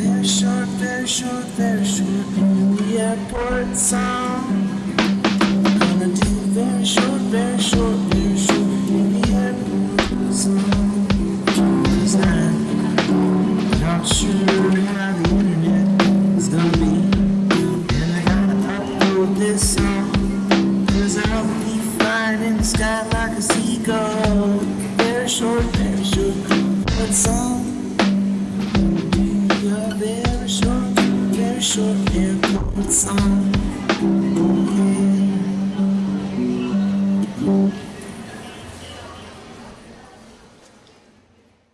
Very short, very short, very short in the airport song. Gonna do very short, very short, very short in the airport song. Cause not sure how the internet is gonna be. And I gotta upload this song. Cause I'll be flying in the sky like a seagull. Very short, very short, but song. 别说，别说，别复。